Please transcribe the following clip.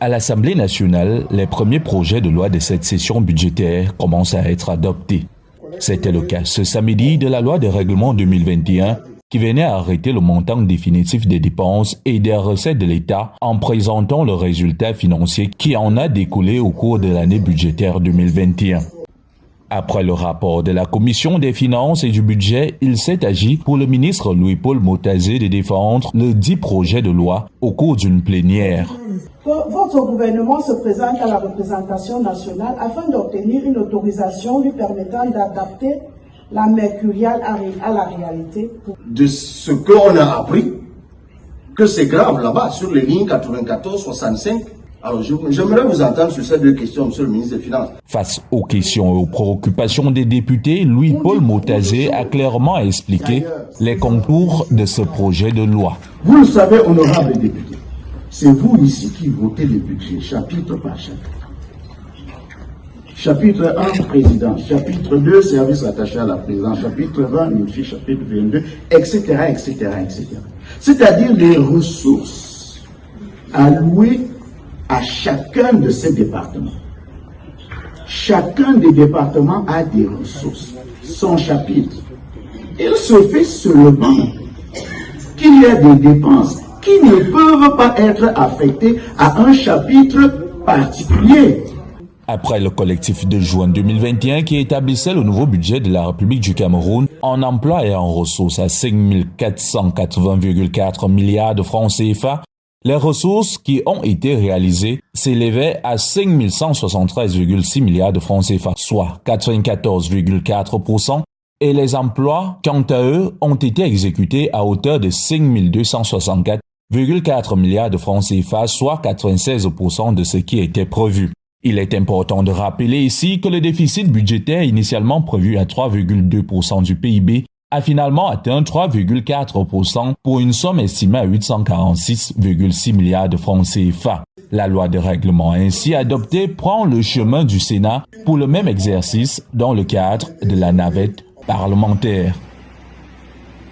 À l'Assemblée nationale, les premiers projets de loi de cette session budgétaire commencent à être adoptés. C'était le cas ce samedi de la loi de règlement 2021 qui venait arrêter le montant définitif des dépenses et des recettes de l'État en présentant le résultat financier qui en a découlé au cours de l'année budgétaire 2021. Après le rapport de la Commission des finances et du budget, il s'est agi pour le ministre Louis-Paul Motazé de défendre le dit projet de loi au cours d'une plénière. Votre gouvernement se présente à la représentation nationale afin d'obtenir une autorisation lui permettant d'adapter la mercuriale à la réalité. De ce qu'on a appris, que c'est grave là-bas, sur les lignes 94-65, alors, j'aimerais vous entendre sur ces deux questions, Monsieur le ministre des Finances. Face aux questions et aux préoccupations des députés, Louis-Paul Motazé a clairement expliqué les contours de ce projet de loi. Vous le savez, honorables députés, c'est vous ici qui votez le budget, chapitre par chapitre. Chapitre 1, présidence. Chapitre 2, service attaché à la présidence. Chapitre 20, MIFI. Chapitre 22, etc., etc., etc. C'est-à-dire les ressources allouées à chacun de ces départements. Chacun des départements a des ressources, son chapitre. Il se fait seulement qu'il y a des dépenses qui ne peuvent pas être affectées à un chapitre particulier. Après le collectif de juin 2021 qui établissait le nouveau budget de la République du Cameroun en emploi et en ressources à 5 480,4 milliards de francs CFA, les ressources qui ont été réalisées s'élevaient à 5 173,6 milliards de francs CFA, soit 94,4%, et les emplois, quant à eux, ont été exécutés à hauteur de 5 264,4 milliards de francs CFA, soit 96% de ce qui était prévu. Il est important de rappeler ici que le déficit budgétaire initialement prévu à 3,2% du PIB a finalement atteint 3,4% pour une somme estimée à 846,6 milliards de francs CFA. La loi de règlement ainsi adoptée prend le chemin du Sénat pour le même exercice dans le cadre de la navette parlementaire.